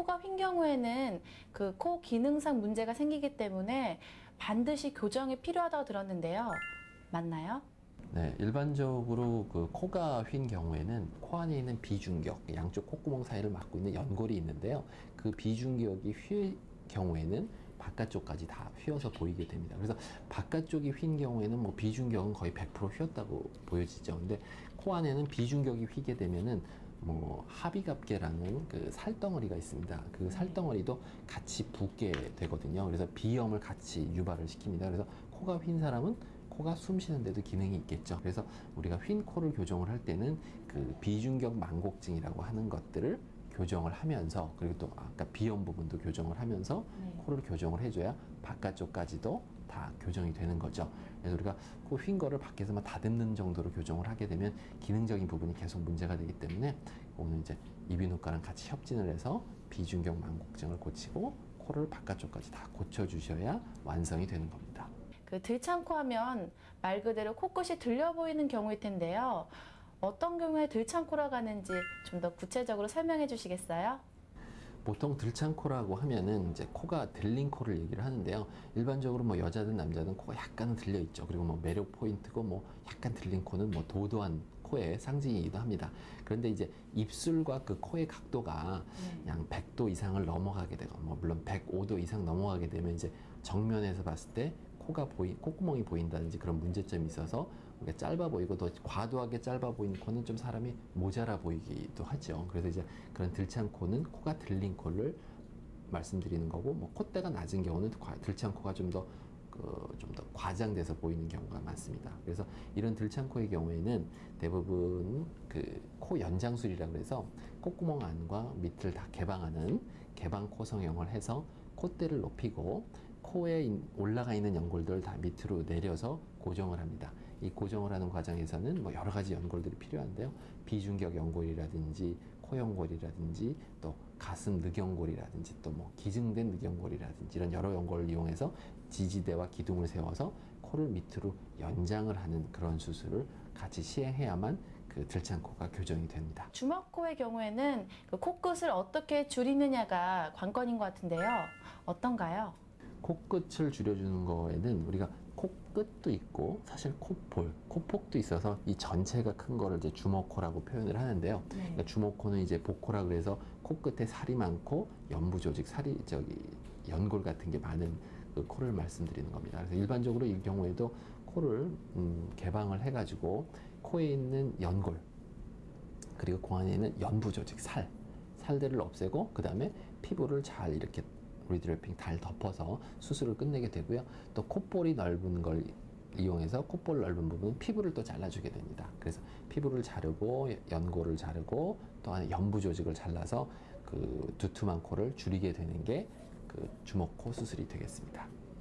코가 휜 경우에는 그 코 기능상 문제가 생기기 때문에 반드시 교정이 필요하다고 들었는데요. 맞나요? 네, 일반적으로 그 코가 휜 경우에는 코 안에 있는 비중격, 양쪽 콧구멍 사이를 막고 있는 연골이 있는데요. 그 비중격이 휜 경우에는 바깥쪽까지 다 휘어서 보이게 됩니다. 그래서 바깥쪽이 휜 경우에는 뭐 비중격은 거의 100% 휘었다고 보여지죠. 근데 코 안에는 비중격이 휘게 되면은 뭐 하비갑계라는 그 살덩어리가 있습니다. 그 살덩어리도 같이 붓게 되거든요. 그래서 비염을 같이 유발을 시킵니다. 그래서 코가 휜 사람은 코가 숨 쉬는데도 기능이 있겠죠. 그래서 우리가 휜 코를 교정을 할 때는 그 비중격 만곡증이라고 하는 것들을 교정을 하면서 그리고 또 아까 비염 부분도 교정을 하면서 네. 코를 교정을 해줘야 바깥쪽까지도 다 교정이 되는 거죠. 그래서 우리가 코 휜 거를 밖에서만 다듬는 정도로 교정을 하게 되면 기능적인 부분이 계속 문제가 되기 때문에 오늘 이제 이비인후과랑 같이 협진을 해서 비중격 만곡증을 고치고 코를 바깥쪽까지 다 고쳐주셔야 완성이 되는 겁니다. 그 들창코 하면 말 그대로 코끝이 들려 보이는 경우일 텐데요. 어떤 경우에 들창코라고 하는지 좀 더 구체적으로 설명해 주시겠어요? 보통 들창코라고 하면은 이제 코가 들린 코를 얘기를 하는데요. 일반적으로 뭐 여자든 남자든 코가 약간은 들려 있죠. 그리고 뭐 매력 포인트고 뭐 약간 들린 코는 뭐 도도한 코의 상징이기도 합니다. 그런데 이제 입술과 그 코의 각도가 네. 양 100도 이상을 넘어가게 되고 뭐 물론 105도 이상 넘어가게 되면 이제 정면에서 봤을 때 코가 보이 콧구멍이 보인다든지 그런 문제점이 있어서 우리가 짧아 보이고 더 과도하게 짧아 보이는 코는 좀 사람이 모자라 보이기도 하죠. 그래서 이제 그런 들창 코는 코가 들린 코를 말씀드리는 거고 뭐 콧대가 낮은 경우는 과- 들창 코가 좀더 그, 좀더 과장돼서 보이는 경우가 많습니다. 그래서 이런 들창코의 경우에는 대부분 그 코 연장술이라 그래서 콧구멍 안과 밑을 다 개방하는 개방 코 성형을 해서 콧대를 높이고 코에 인- 올라가 있는 연골들을 다 밑으로 내려서 고정을 합니다. 이 고정을 하는 과정에서는 뭐 여러 가지 연골들이 필요한데요. 비중격 연골이라든지 코연골이라든지 또 가슴 늑연골이라든지 또 뭐 기증된 늑연골이라든지 이런 여러 연골을 이용해서 지지대와 기둥을 세워서 코를 밑으로 연장을 하는 그런 수술을 같이 시행해야만 그 들창코가 교정이 됩니다. 주먹코의 경우에는 그 코끝을 어떻게 줄이느냐가 관건인 것 같은데요. 어떤가요? 코끝을 줄여주는 거에는 우리가 코끝도 있고 사실 코볼, 코폭도 있어서 이 전체가 큰 거를 이제 주먹코라고 표현을 하는데요. 네. 그러니까 주먹코는 이제 복코라 그래서 코끝에 살이 많고 연부 조직, 살이 저기 연골 같은 게 많은 그 코를 말씀드리는 겁니다. 그래서 일반적으로 이 경우에도 코를 음, 개방을 해가지고 코에 있는 연골 그리고 그 안에 있는 연부 조직, 살, 살들을 없애고 그 다음에 피부를 잘 이렇게 리드래핑 잘 덮어서 수술을 끝내게 되고요. 또 콧볼이 넓은 걸 이용해서 콧볼 넓은 부분 피부를 또 잘라주게 됩니다. 그래서 피부를 자르고 연골을 자르고 또 안에 연부 조직을 잘라서 그 두툼한 코를 줄이게 되는 게 그 주먹 코 수술이 되겠습니다.